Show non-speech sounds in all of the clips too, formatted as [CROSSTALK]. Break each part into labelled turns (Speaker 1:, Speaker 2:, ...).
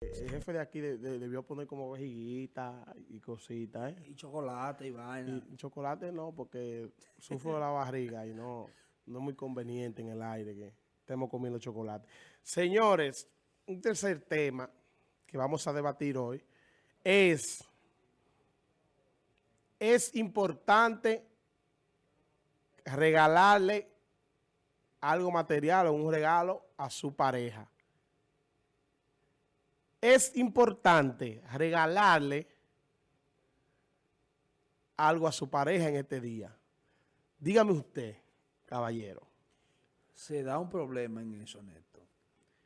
Speaker 1: El jefe de aquí de- de- debió poner como vejiguita y cositas, ¿eh?
Speaker 2: Y chocolate y vaina.
Speaker 1: Y chocolate no, porque sufro de la barriga y no, no es muy conveniente en el aire que estemos comiendo chocolate. Señores, un tercer tema que vamos a debatir hoy es, es importante regalarle algo material o un regalo a su pareja. Es importante regalarle algo a su pareja en este día. Dígame usted, caballero,
Speaker 2: Se da un problema en eso, Neto.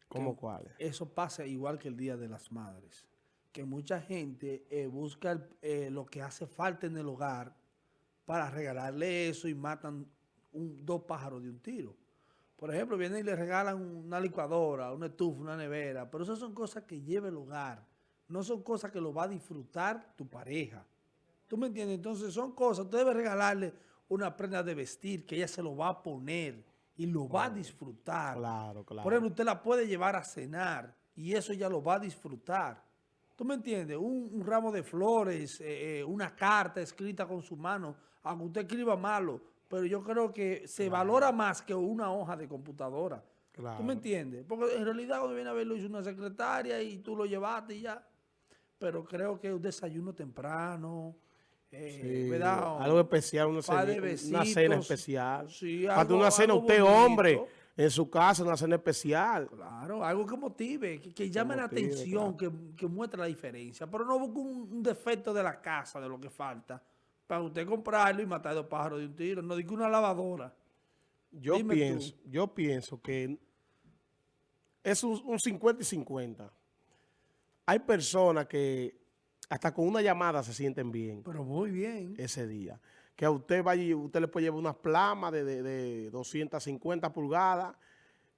Speaker 1: ¿cómo
Speaker 2: Que
Speaker 1: cuál?
Speaker 2: Eso pasa igual que el Día de las Madres. Que mucha gente eh, busca el- eh, lo que hace falta en el hogar para regalarle eso y matan un- dos pájaros de un tiro. Por ejemplo, vienen y le regalan una licuadora, una estufa, una nevera, pero esas son cosas que lleva el hogar. No son cosas que lo va a disfrutar tu pareja. ¿Tú me entiendes? Entonces son cosas, tú debes regalarle una prenda de vestir que ella se lo va a poner y lo va a disfrutar.
Speaker 1: Claro, claro.
Speaker 2: Por ejemplo, usted la puede llevar a cenar y eso ella lo va a disfrutar. ¿Tú me entiendes? Un, un ramo de flores, eh, eh, una carta escrita con su mano, aunque usted escriba malo, pero yo creo que se valora más que una hoja de computadora.
Speaker 1: Claro.
Speaker 2: ¿Tú me entiendes? Porque en realidad cuando viene a ver lo hizo una secretaria y tú lo llevaste y ya. Pero creo que un desayuno temprano, eh,
Speaker 1: algo especial, una, cena, una
Speaker 2: besitos.
Speaker 1: cena especial.
Speaker 2: Sí,
Speaker 1: Falta una cena, usted
Speaker 2: bonito.
Speaker 1: hombre, en su casa, una cena especial.
Speaker 2: Claro, algo que motive, que, que llame la
Speaker 1: motive,
Speaker 2: atención, que, que muestre la diferencia. Pero no busque un, un defecto de la casa, de lo que falta, para usted comprarlo y matar dos pájaros de un tiro. No diga una lavadora.
Speaker 1: Yo
Speaker 2: Dime
Speaker 1: pienso, yo pienso que es un, un 50 y 50. Hay personas que hasta con una llamada se sienten bien
Speaker 2: Pero muy bien.
Speaker 1: ese día. Que a usted vaya y usted le puede llevar unas plamas de, de, de 250 pulgadas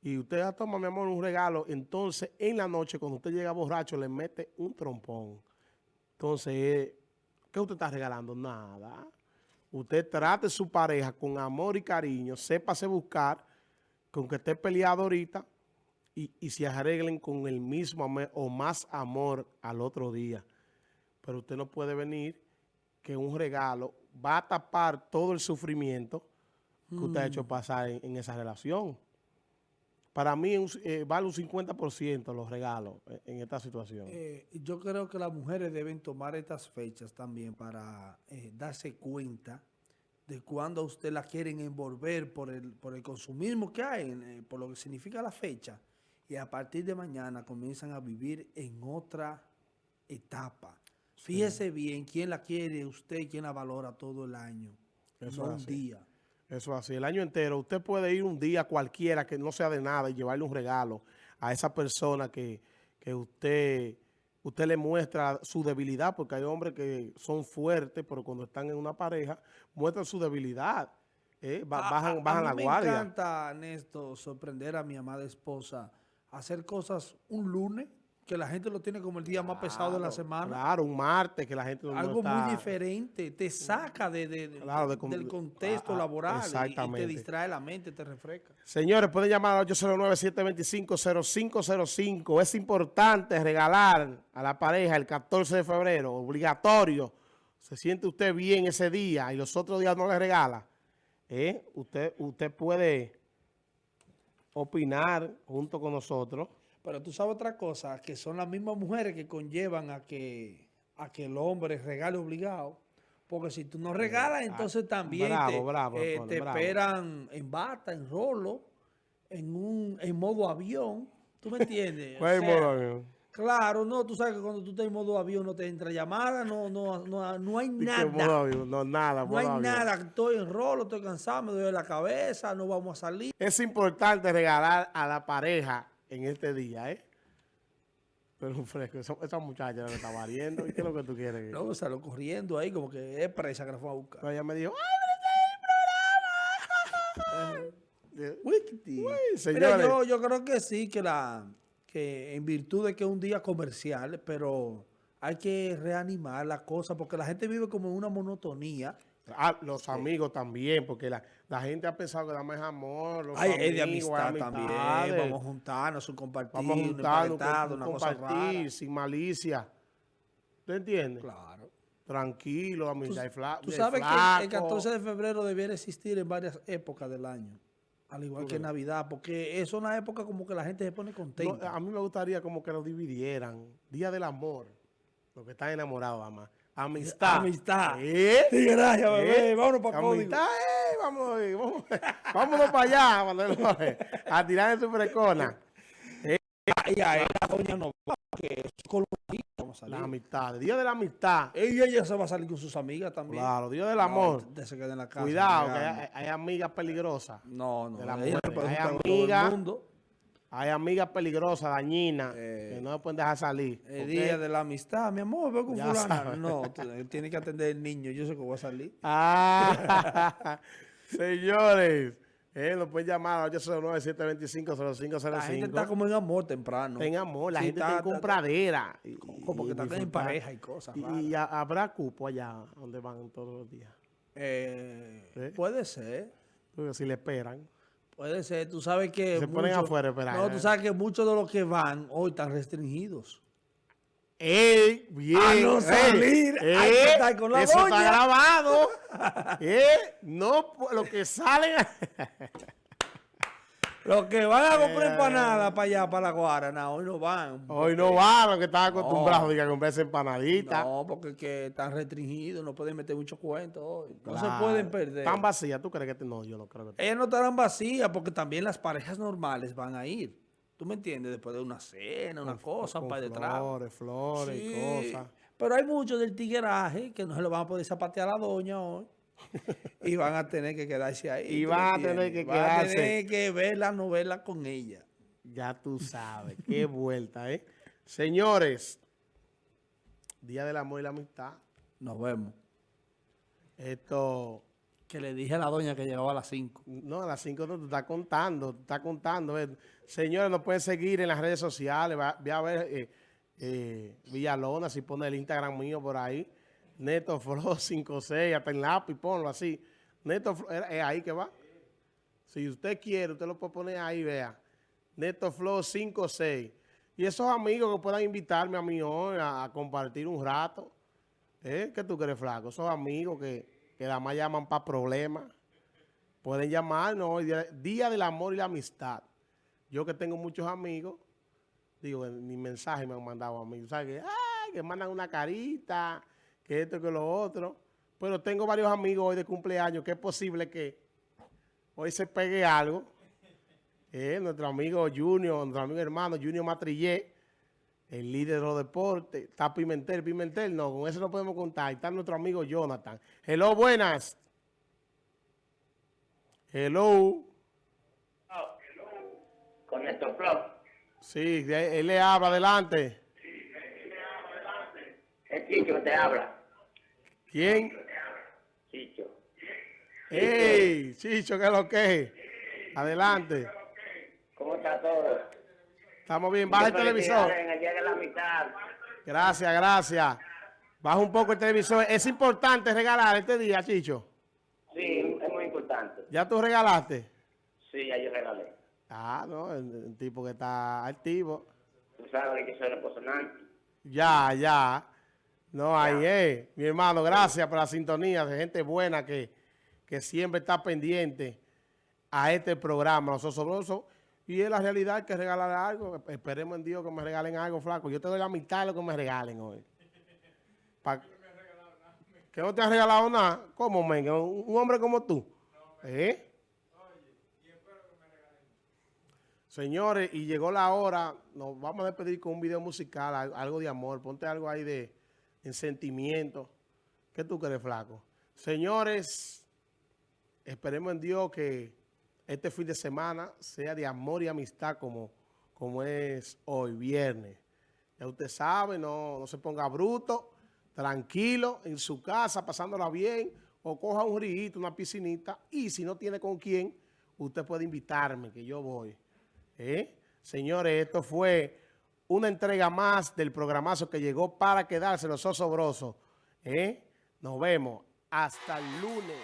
Speaker 1: y usted ah, toma, mi amor, un regalo. Entonces, en la noche, cuando usted llega borracho, le mete un trompón. Entonces, ¿qué usted está regalando? Nada. Usted trate a su pareja con amor y cariño, sépase buscar, con que esté peleado ahorita y, y se arreglen con el mismo amor o más amor al otro día. Pero usted no puede venir que un regalo va a tapar todo el sufrimiento que usted ha hecho pasar en, en esa relación. Para mí eh, vale un 50% los regalos en, en esta situación.
Speaker 2: Eh, yo creo que las mujeres deben tomar estas fechas también para eh, darse cuenta de cuando a usted la quieren envolver por el, por el consumismo que hay, eh, por lo que significa la fecha. Y a partir de mañana comienzan a vivir en otra etapa. Fíjese bien quién la quiere usted quién la valora todo el año.
Speaker 1: Eso
Speaker 2: no un día.
Speaker 1: Eso así, el año entero. Usted puede ir un día cualquiera que no sea de nada y llevarle un regalo a esa persona que, que usted, usted le muestra su debilidad, porque hay hombres que son fuertes, pero cuando están en una pareja, muestran su debilidad. ¿eh? Ba-
Speaker 2: A-
Speaker 1: bajan
Speaker 2: a- a
Speaker 1: bajan
Speaker 2: mí
Speaker 1: la
Speaker 2: me
Speaker 1: guardia.
Speaker 2: encanta, Néstor, sorprender a mi amada esposa, hacer cosas un lunes, que la gente lo tiene como el día más pesado de la semana.
Speaker 1: Claro, un martes que la gente no
Speaker 2: Algo
Speaker 1: está-
Speaker 2: muy diferente, te saca de, de-
Speaker 1: Claro, de
Speaker 2: del contexto
Speaker 1: ah, ah,
Speaker 2: laboral y- y, te
Speaker 1: exactamente.
Speaker 2: distrae la mente, te refresca.
Speaker 1: Señores, pueden llamar al 809-725-0505. Es importante regalar a la pareja el 14 de febrero, obligatorio. Se siente usted bien ese día y los otros días no le regala. ¿eh? Usted, usted puede opinar junto con nosotros.
Speaker 2: Pero tú sabes otra cosa, que son las mismas mujeres que conllevan a que, a que el hombre regale obligado. Porque si tú no regalas, entonces también
Speaker 1: Eh, ah, bravo,
Speaker 2: te,
Speaker 1: bravo,
Speaker 2: eh, te
Speaker 1: bravo.
Speaker 2: esperan en bata, en rolo, en un en modo avión. ¿Tú me entiendes? [LAUGHS] O
Speaker 1: ¿Cuál es el
Speaker 2: sea,
Speaker 1: modo avión?
Speaker 2: Claro, no, tú sabes que cuando tú estás en modo avión no te entra llamada, no, no, no, no hay
Speaker 1: ¿Y qué modo
Speaker 2: nada.
Speaker 1: avión? No, nada.
Speaker 2: No hay
Speaker 1: avión.
Speaker 2: nada, estoy en rolo, estoy cansado, me duele la cabeza, no vamos a salir.
Speaker 1: Es importante regalar a la pareja en este día, ¿eh? Pero un fresco, esa, esa muchacha le está variando. ¿Y qué es lo que tú quieres?
Speaker 2: No, salió corriendo ahí como que es presa que la fue a buscar.
Speaker 1: Pero ella me dijo, ¡ay, pero ese
Speaker 2: Wikiti.
Speaker 1: Uy,
Speaker 2: Mira, yo, yo creo que sí, que la que en virtud de que es un día comercial, pero hay que reanimar la cosa porque la gente vive como en una monotonía
Speaker 1: Ah, los amigos también, porque la, la gente ha pensado que dame es amor. Los
Speaker 2: Ay, es de
Speaker 1: amigos,
Speaker 2: amistad también. Vamos a juntarnos, un compartir,
Speaker 1: Vamos a
Speaker 2: un
Speaker 1: juntarnos, un compartir,
Speaker 2: rara.
Speaker 1: sin malicia. ¿Tú entiendes?
Speaker 2: Claro.
Speaker 1: Tranquilo,
Speaker 2: Tú,
Speaker 1: amistad. fla-
Speaker 2: tú
Speaker 1: de
Speaker 2: sabes que el
Speaker 1: flaco.
Speaker 2: 14 de febrero debiera existir en varias épocas del año. Al igual que Navidad, porque es una época como que la gente se pone
Speaker 1: No,
Speaker 2: contenta.
Speaker 1: a mí me gustaría como que lo dividieran. Día del amor. Los que están enamorados, mamá. Amistad.
Speaker 2: Amistad.
Speaker 1: ¿Eh?
Speaker 2: Sí, gracias,
Speaker 1: ¿Eh?
Speaker 2: bebé. Vámonos para.
Speaker 1: Amistad, eh, vamos, eh, vamos, [LAUGHS] vámonos para allá, a tirar en su frecona.
Speaker 2: Y ahí la doña no va, que es colorista, vamos a
Speaker 1: La amistad, Día de la amistad.
Speaker 2: Ella ya se va a salir con sus amigas también.
Speaker 1: Claro, Día del
Speaker 2: No,
Speaker 1: amor.
Speaker 2: de se en la casa.
Speaker 1: Cuidado, que hay, hay amigas peligrosas.
Speaker 2: No, no.
Speaker 1: de la
Speaker 2: ella
Speaker 1: mujer.
Speaker 2: no
Speaker 1: Hay amigas. Hay amigas peligrosas, dañinas,
Speaker 2: Eh,
Speaker 1: que no pueden dejar salir.
Speaker 2: El día de la amistad, mi amor, veo con
Speaker 1: Ya
Speaker 2: fulana.
Speaker 1: sabes.
Speaker 2: No, tú- tiene que atender el niño. Yo sé que voy a salir.
Speaker 1: Ah, [LAUGHS] [LAUGHS] señores, eh, nos pueden llamar al 809-725-0505.
Speaker 2: La gente está como en amor temprano.
Speaker 1: en amor, la
Speaker 2: Sí,
Speaker 1: gente
Speaker 2: está-
Speaker 1: está en
Speaker 2: está-
Speaker 1: compradera. y-
Speaker 2: Como que están en pareja y cosas.
Speaker 1: Y, habrá cupo allá donde van todos los días.
Speaker 2: Eh,
Speaker 1: ¿Eh?
Speaker 2: Puede ser.
Speaker 1: Porque si le esperan.
Speaker 2: Puede ser. Tú sabes que.
Speaker 1: Se ponen
Speaker 2: muchos-
Speaker 1: afuera a esperar,
Speaker 2: No,
Speaker 1: ¿eh?
Speaker 2: tú sabes que muchos de los que van hoy están restringidos.
Speaker 1: ¡Ey! Bien.
Speaker 2: A no
Speaker 1: ey,
Speaker 2: salir, hay que
Speaker 1: ey,
Speaker 2: estar con la
Speaker 1: Eso
Speaker 2: doña.
Speaker 1: está grabado. [LAUGHS] ¡Eh! No, pu- lo que salen. [LAUGHS]
Speaker 2: Los que van a comprar
Speaker 1: Eh.
Speaker 2: empanadas para allá, para la Guarana, hoy no van.
Speaker 1: Hoy no van los que están acostumbrados
Speaker 2: No.
Speaker 1: a comprarse empanaditas.
Speaker 2: No, porque que están restringidos, no pueden meter muchos cuentos hoy. No se pueden perder.
Speaker 1: Están vacías. ¿Tú crees que te- no? Yo no creo que
Speaker 2: Ellas no estarán vacías porque también las parejas normales van a ir. ¿Tú me entiendes? Después de una cena, una cosa, un par de.
Speaker 1: Flores, flores
Speaker 2: Sí,
Speaker 1: y cosas.
Speaker 2: Pero hay muchos del tigueraje que no se lo van a poder zapatear a la doña hoy. [LAUGHS] y van a tener que quedarse ahí.
Speaker 1: Y
Speaker 2: ¿tú
Speaker 1: van a tener que
Speaker 2: Van a
Speaker 1: quedarse.
Speaker 2: tener que ver la novela con ella.
Speaker 1: Ya tú sabes. Qué [LAUGHS] vuelta, ¿eh? Señores, Día del Amor y la Amistad.
Speaker 2: Nos vemos.
Speaker 1: Esto,
Speaker 2: Que le dije a la doña que llegaba a las 5.
Speaker 1: no, a las 5 no te está contando, te está contando. ¿eh? Señores, nos pueden seguir en las redes sociales. Va, ve a ver eh, eh, Villalona, si pone el Instagram mío por ahí. Neto Flow [LAUGHS] 56, hasta en lápiz, ponlo así. Neto Flow, es es ahí que va. Si usted quiere, usted lo puede poner ahí, vea. Neto Flow 56. Y esos amigos que puedan invitarme a mí hoy a, compartir un rato. ¿Eh? ¿Qué tú crees, flaco? Esos amigos que, que nada más llaman para problemas. Pueden llamarnos hoy, día, del amor y la amistad. Yo que tengo muchos amigos, digo, ni mensaje me han mandado a mí. ¿Sabes? Que, ay, que mandan una carita, que esto, que lo otro. Pero tengo varios amigos hoy de cumpleaños que es posible que hoy se pegue algo. Eh, nuestro amigo Junior, nuestro amigo hermano Junior Matrillé, el líder de los deportes. Está Pimentel, Pimentel, no, con eso no podemos contar. Está nuestro amigo Jonathan. Hello, buenas. Hello.
Speaker 3: con Néstor Flow.
Speaker 1: Sí, él le habla, adelante.
Speaker 3: Es Chicho que te habla.
Speaker 1: ¿Quién?
Speaker 3: Chicho.
Speaker 1: ¡Ey! Chicho, ¿qué es lo que es? Adelante.
Speaker 3: ¿Cómo está todo?
Speaker 1: Estamos bien. Baja el televisor. Gracias, gracias. Baja un poco el televisor. Es importante regalar este día, Chicho.
Speaker 3: Sí, es muy importante.
Speaker 1: ¿Ya tú regalaste?
Speaker 3: Sí, ya yo regalé.
Speaker 1: Ah, no, el, el tipo que está activo.
Speaker 3: Tú sabes que soy reposonante.
Speaker 1: Ya, ya. No, ahí es. Mi hermano, gracias por la sintonía de gente buena que, que siempre está pendiente a este programa, Los Osobrosos. Y es la realidad que regalar algo. Esperemos en Dios que me regalen algo, flaco. Yo te doy la mitad de lo que me regalen hoy. Pa- ¿Que no te han regalado nada? ¿Cómo, men? Un, hombre como tú. ¿Eh? Señores, y llegó la hora, nos vamos a despedir con un video musical, al- algo de amor, ponte algo ahí de, en sentimiento. ¿Qué tú crees, flaco? Señores, esperemos en Dios que este fin de semana sea de amor y amistad como, como es hoy, viernes. Ya usted sabe, no, no se ponga bruto, tranquilo, en su casa, pasándola bien, o coja un rito, una piscinita, y si no tiene con quién, usted puede invitarme, que yo voy. ¿Eh? Señores, esto fue una entrega más del programazo que llegó para quedarse los osobrosos. ¿Eh? Nos vemos.
Speaker 4: Hasta el lunes.